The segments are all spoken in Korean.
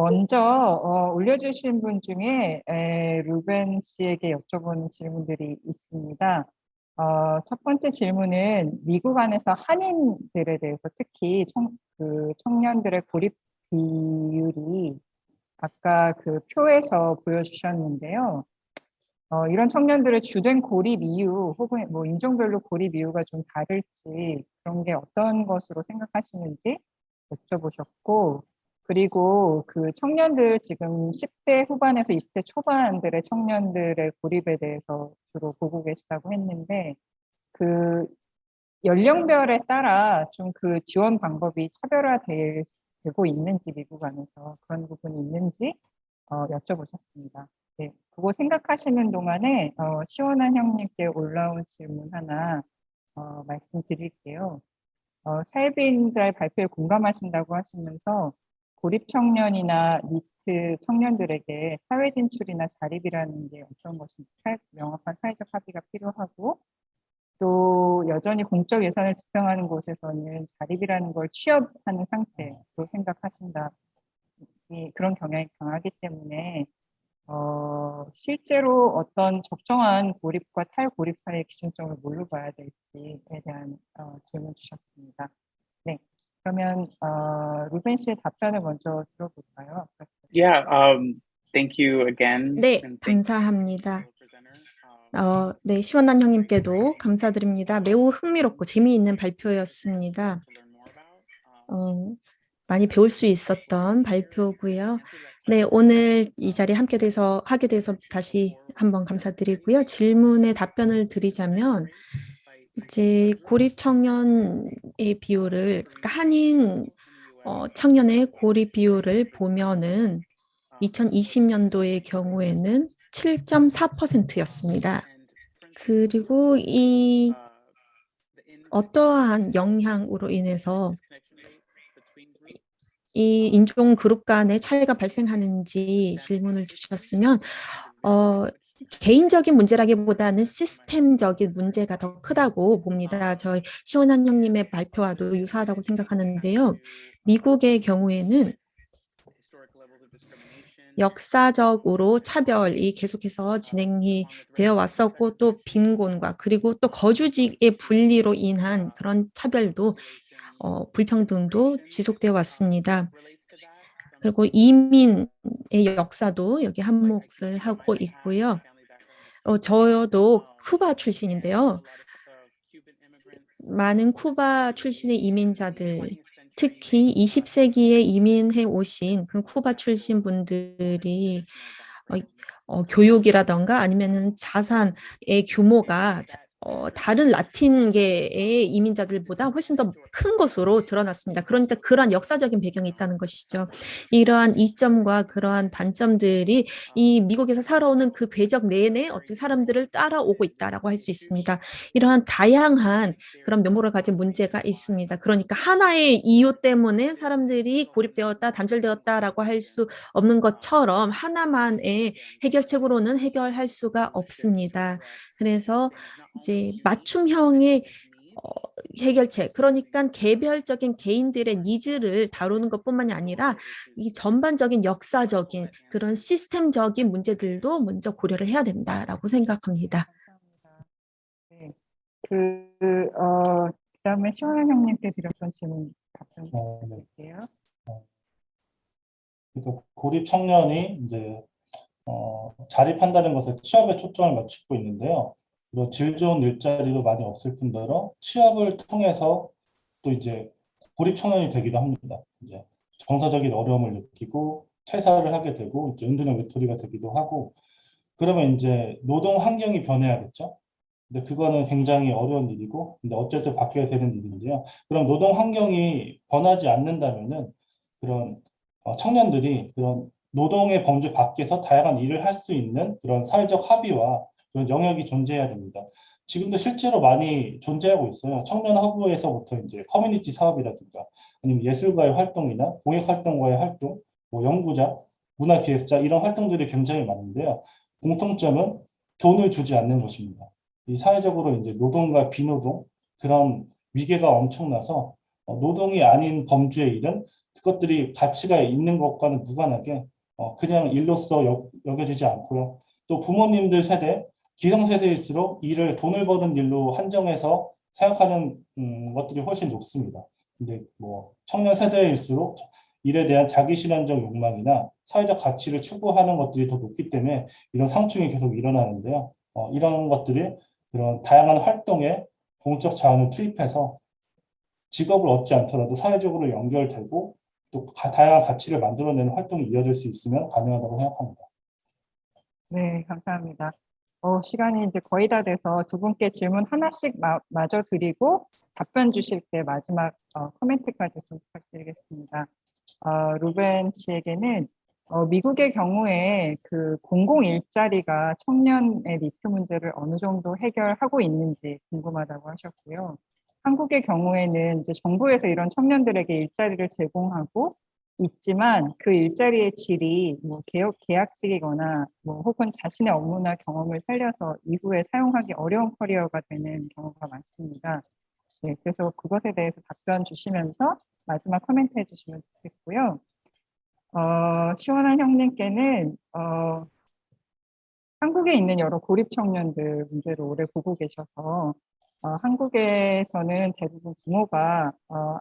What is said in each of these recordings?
먼저 어, 올려주신 분 중에 에, 루벤 씨에게 여쭤보는 질문들이 있습니다. 어, 첫 번째 질문은 미국 안에서 한인들에 대해서 특히 청, 그 청년들의 고립 비율이 아까 그 표에서 보여주셨는데요. 어, 이런 청년들의 주된 고립 이유 혹은 뭐 인종별로 고립 이유가 좀 다를지 그런 게 어떤 것으로 생각하시는지 여쭤보셨고 그리고 그 청년들 지금 10대 후반에서 20대 초반들의 청년들의 고립에 대해서 주로 보고 계시다고 했는데 그 연령별에 따라 좀 그 지원 방법이 차별화되고 있는지 미국 안에서 그런 부분이 있는지 어, 여쭤보셨습니다. 네, 그거 생각하시는 동안에 어, 시원한 형님께 올라온 질문 하나 어, 말씀드릴게요. 어, 사회비인자의 발표에 공감하신다고 하시면서 고립 청년이나 니트 청년들에게 사회 진출이나 자립이라는 게 어떤 것인지 명확한 사회적 합의가 필요하고 또 여전히 공적 예산을 집행하는 곳에서는 자립이라는 걸 취업하는 상태로 생각하신다. 그런 경향이 강하기 때문에 어, 실제로 어떤 적정한 고립과 탈고립 사이의 기준점을 뭘로 봐야 될지에 대한 어, 질문 주셨습니다. 네, 그러면 어, 루벤 씨의 답변을 먼저 들어볼까요? Yeah, um, thank you again. 네, 감사합니다. 어, 네, 시원한 형님께도 감사드립니다. 매우 흥미롭고 재미있는 발표였습니다. 어, 많이 배울 수 있었던 발표고요. 네, 오늘 이 자리에 함께 돼서 하게 돼서 다시 한번 감사드리고요. 질문에 답변을 드리자면 이제 고립 청년의 비율을 그러니까 한인 어, 청년의 고립 비율을 보면은 2020년도의 경우에는 7.4%였습니다. 그리고 이 어떠한 영향으로 인해서 이 인종 그룹 간의 차이가 발생하는지 질문을 주셨으면 어, 개인적인 문제라기보다는 시스템적인 문제가 더 크다고 봅니다. 저희 시원한 형님의 발표와도 유사하다고 생각하는데요. 미국의 경우에는 역사적으로 차별이 계속해서 진행이 되어 왔었고 또 빈곤과 그리고 또 거주지의 분리로 인한 그런 차별도 어, 불평등도 지속되어 왔습니다. 그리고 이민의 역사도 여기 한몫을 하고 있고요. 어, 저도 쿠바 출신인데요. 많은 쿠바 출신의 이민자들, 특히 20세기에 이민해 오신 그 쿠바 출신 분들이 어, 어, 교육이라던가 아니면 자산의 규모가 어, 다른 라틴계의 이민자들보다 훨씬 더 큰 것으로 드러났습니다. 그러니까 그러한 역사적인 배경이 있다는 것이죠. 이러한 이점과 그러한 단점들이 이 미국에서 살아오는 그 궤적 내내 어떤 사람들을 따라오고 있다라고 할 수 있습니다. 이러한 다양한 그런 면모를 가진 문제가 있습니다. 그러니까 하나의 이유 때문에 사람들이 고립되었다, 단절되었다라고 할 수 없는 것처럼 하나만의 해결책으로는 해결할 수가 없습니다. 그래서 이제 맞춤형의 어, 해결책 그러니까 개별적인 개인들의 needs를 다루는 것뿐만이 아니라 이 전반적인 역사적인 그런 시스템적인 문제들도 먼저 고려를 해야 된다라고 생각합니다. 네. 그, 어, 그다음에 시원한 형님께 드렸던 질문 답변 어, 드릴게요. 어, 그러니까 고립 청년이 이제 어, 자립한다는 것에 취업에 초점을 맞추고 있는데요. 질 좋은 일자리도 많이 없을 뿐더러 취업을 통해서 또 이제 고립 청년이 되기도 합니다. 이제 정서적인 어려움을 느끼고 퇴사를 하게 되고 이제 은둔형 외톨이가 되기도 하고 그러면 이제 노동 환경이 변해야겠죠. 근데 그거는 굉장히 어려운 일이고 근데 어쨌든 바뀌어야 되는 일인데요. 그럼 노동 환경이 변하지 않는다면은 그런 어, 청년들이 그런 노동의 범주 밖에서 다양한 일을 할 수 있는 그런 사회적 합의와 그런 영역이 존재해야 됩니다. 지금도 실제로 많이 존재하고 있어요. 청년 허브에서부터 이제 커뮤니티 사업이라든가 아니면 예술가의 활동이나 공익 활동가의 활동, 뭐 연구자, 문화기획자 이런 활동들이 굉장히 많은데요. 공통점은 돈을 주지 않는 것입니다. 이 사회적으로 이제 노동과 비노동 그런 위계가 엄청나서 어, 노동이 아닌 범주의 일은 그것들이 가치가 있는 것과는 무관하게 어, 그냥 일로서 여, 여겨지지 않고요. 또 부모님들 세대, 기성세대일수록 일을 돈을 버는 일로 한정해서 생각하는 음, 것들이 훨씬 높습니다. 근데 뭐 청년 세대일수록 일에 대한 자기 실현적 욕망이나 사회적 가치를 추구하는 것들이 더 높기 때문에 이런 상충이 계속 일어나는데요. 어, 이런 것들이 이런 다양한 활동에 공적 자원을 투입해서 직업을 얻지 않더라도 사회적으로 연결되고 또 가- 다양한 가치를 만들어내는 활동이 이어질 수 있으면 가능하다고 생각합니다. 네, 감사합니다. 어, 시간이 이제 거의 다 돼서 두 분께 질문 하나씩 마, 마저 드리고 답변 주실 때 마지막 어, 코멘트까지 좀 부탁드리겠습니다. 어, 루벤 씨에게는 어, 미국의 경우에 그 공공 일자리가 청년의 니트 문제를 어느 정도 해결하고 있는지 궁금하다고 하셨고요. 한국의 경우에는 이제 정부에서 이런 청년들에게 일자리를 제공하고 있지만 그 일자리의 질이 뭐 계약, 계약직이거나 뭐 혹은 자신의 업무나 경험을 살려서 이후에 사용하기 어려운 커리어가 되는 경우가 많습니다. 네, 그래서 그것에 대해서 답변 주시면서 마지막 코멘트 해주시면 좋겠고요. 어, 시원한 형님께는 어, 한국에 있는 여러 고립 청년들 문제를 오래 보고 계셔서 어, 한국에서는 대부분 부모가 어,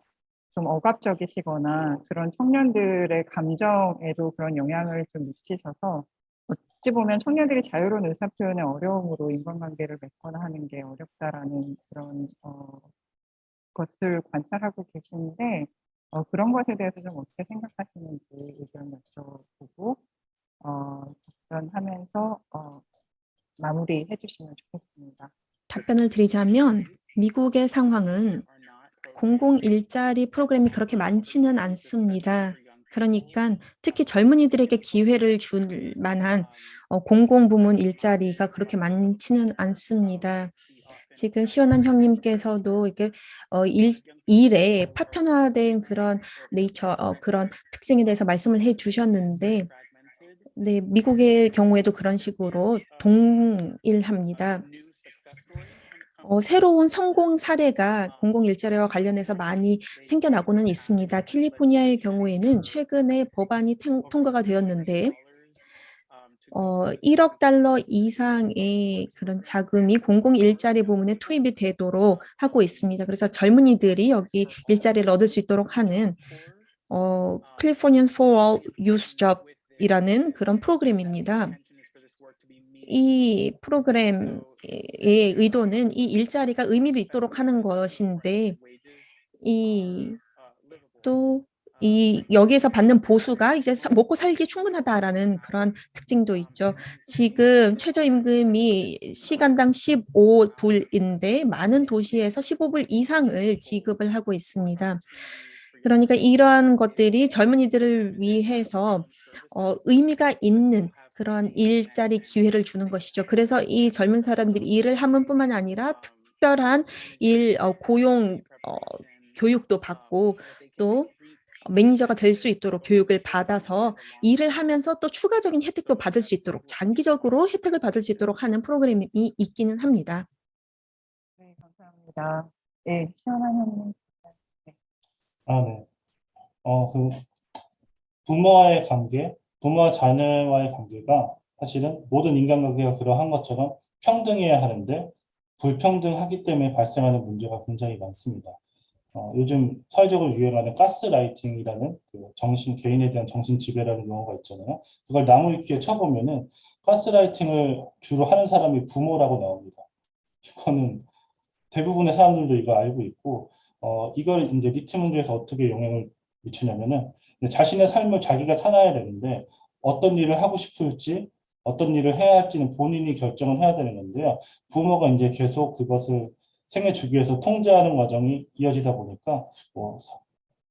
좀 억압적이시거나 그런 청년들의 감정에도 그런 영향을 좀 미치셔서 어찌 보면 청년들이 자유로운 의사표현의 어려움으로 인간관계를 맺거나 하는 게 어렵다라는 그런 어, 것을 관찰하고 계시는데 어, 그런 것에 대해서 좀 어떻게 생각하시는지 의견 여쭤보고 어, 답변하면서 어, 마무리해 주시면 좋겠습니다. 답변을 드리자면 미국의 상황은 공공 일자리 프로그램이 그렇게 많지는 않습니다. 그러니까 특히 젊은이들에게 기회를 줄 만한 어, 공공부문 일자리가 그렇게 많지는 않습니다. 지금 시원한 형님께서도 이게 어, 일, 일에 파편화된 그런 네이처 어, 그런 특징에 대해서 말씀을 해 주셨는데 네, 미국의 경우에도 그런 식으로 동일합니다. 어, 새로운 성공 사례가 공공 일자리와 관련해서 많이 생겨나고는 있습니다. 캘리포니아의 경우에는 최근에 법안이 탱- 통과가 되었는데 어, 1억 달러 이상의 그런 자금이 공공 일자리 부문에 투입이 되도록 하고 있습니다. 그래서 젊은이들이 여기 일자리를 얻을 수 있도록 하는 어, Californian for All Youth Job이라는 그런 프로그램입니다. 이 프로그램의 의도는 이 일자리가 의미를 있도록 하는 것인데 이 또 이 여기에서 받는 보수가 이제 사- 먹고 살기 충분하다라는 그런 특징도 있죠. 지금 최저임금이 시간당 15불인데 많은 도시에서 15불 이상을 지급을 하고 있습니다. 그러니까 이러한 것들이 젊은이들을 위해서 어, 의미가 있는 그런 일자리 기회를 주는 것이죠. 그래서 이 젊은 사람들이 일을 하면 뿐만 아니라 특별한 일 어, 고용 어, 교육도 받고 또 매니저가 될 수 있도록 교육을 받아서 일을 하면서 또 추가적인 혜택도 받을 수 있도록 장기적으로 혜택을 받을 수 있도록 하는 프로그램이 있기는 합니다. 네, 감사합니다. 네, 시원한 형님. 아, 네. 어, 그 부모와의 관계, 부모와 자녀와의 관계가 사실은 모든 인간관계가 그러한 것처럼 평등해야 하는데 불평등하기 때문에 발생하는 문제가 굉장히 많습니다. 어, 요즘 사회적으로 유행하는 가스라이팅이라는 그 정신 개인에 대한 정신 지배라는 용어가 있잖아요. 그걸 나무 위키에 쳐보면은 가스라이팅을 주로 하는 사람이 부모라고 나옵니다. 이거는 대부분의 사람들도 이거 알고 있고 어, 이걸 이제 니트 문제에서 어떻게 영향을 미치냐면은 자신의 삶을 자기가 살아야 되는데 어떤 일을 하고 싶을지 어떤 일을 해야 할지는 본인이 결정을 해야 되는 건데요. 부모가 이제 계속 그것을 생애 주기에서 통제하는 과정이 이어지다 보니까 뭐 서-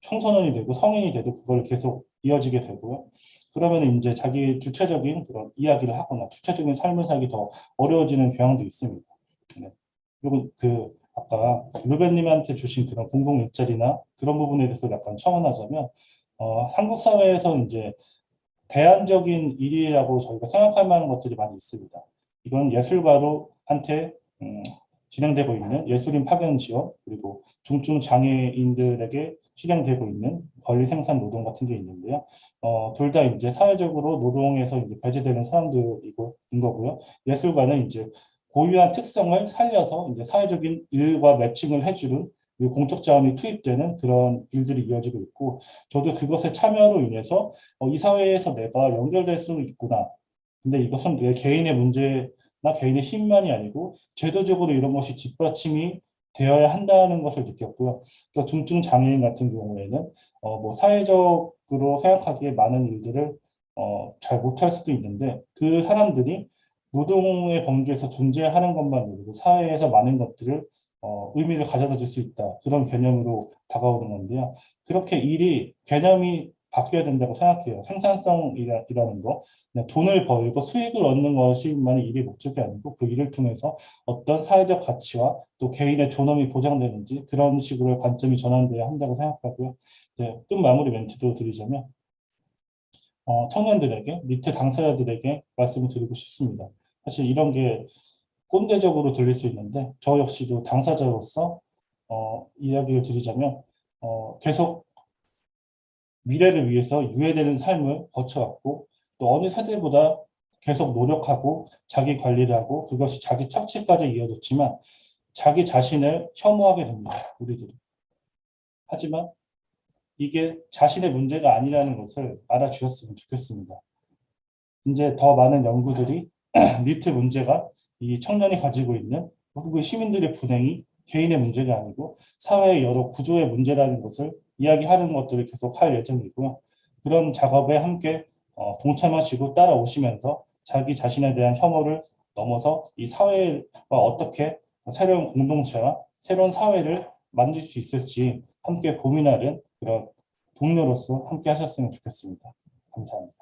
청소년이 되고 성인이 돼도 그걸 계속 이어지게 되고요. 그러면 이제 자기 주체적인 그런 이야기를 하거나 주체적인 삶을 살기 더 어려워지는 경향도 있습니다. 네. 그리고 그 아까 루벤님한테 주신 그런 공공 일자리나 그런 부분에 대해서 약간 첨언하자면 어, 한국 사회에서 이제 대안적인 일이라고 저희가 생각할 만한 것들이 많이 있습니다. 이건 예술가로한테 음, 진행되고 있는 예술인 파견 지원 그리고 중증 장애인들에게 실행되고 있는 권리 생산 노동 같은 게 있는데요. 어, 둘 다 이제 사회적으로 노동에서 이제 배제되는 사람들이고 인 거고요. 예술가는 이제 고유한 특성을 살려서 이제 사회적인 일과 매칭을 해주는 공적 자원이 투입되는 그런 일들이 이어지고 있고 저도 그것의 참여로 인해서 어, 이 사회에서 내가 연결될 수 있구나. 근데 이것은 내 개인의 문제나 개인의 힘만이 아니고 제도적으로 이런 것이 뒷받침이 되어야 한다는 것을 느꼈고요. 그래서 중증 장애인 같은 경우에는 어, 뭐 사회적으로 생각하기에 많은 일들을 어, 잘 못할 수도 있는데 그 사람들이 노동의 범주에서 존재하는 것만으로도 사회에서 많은 것들을 어, 의미를 가져다 줄 수 있다. 그런 개념으로 다가오는 건데요. 그렇게 일이 개념이 바뀌어야 된다고 생각해요. 생산성이라는 거, 돈을 벌고 수익을 얻는 것이만이 일의 목적이 아니고 그 일을 통해서 어떤 사회적 가치와 또 개인의 존엄이 보장되는지 그런 식으로 관점이 전환돼야 한다고 생각하고요. 이제 끝 마무리 멘트도 드리자면 어, 청년들에게 밑에 당사자들에게 말씀을 드리고 싶습니다. 사실 이런 게 꼰대적으로 들릴 수 있는데 저 역시도 당사자로서 어, 이야기를 드리자면 어, 계속 미래를 위해서 유예되는 삶을 거쳐왔고 또 어느 세대보다 계속 노력하고 자기 관리를 하고 그것이 자기 착취까지 이어졌지만 자기 자신을 혐오하게 됩니다. 우리들은. 하지만 이게 자신의 문제가 아니라는 것을 알아주셨으면 좋겠습니다. 이제 더 많은 연구들이 니트 문제가 이 청년이 가지고 있는 혹은 시민들의 불행이 개인의 문제가 아니고 사회의 여러 구조의 문제라는 것을 이야기하는 것들을 계속 할 예정이고요. 그런 작업에 함께 어, 동참하시고 따라오시면서 자기 자신에 대한 혐오를 넘어서 이 사회와 어떻게 새로운 공동체와 새로운 사회를 만들 수 있을지 함께 고민하는 그런 동료로서 함께 하셨으면 좋겠습니다. 감사합니다.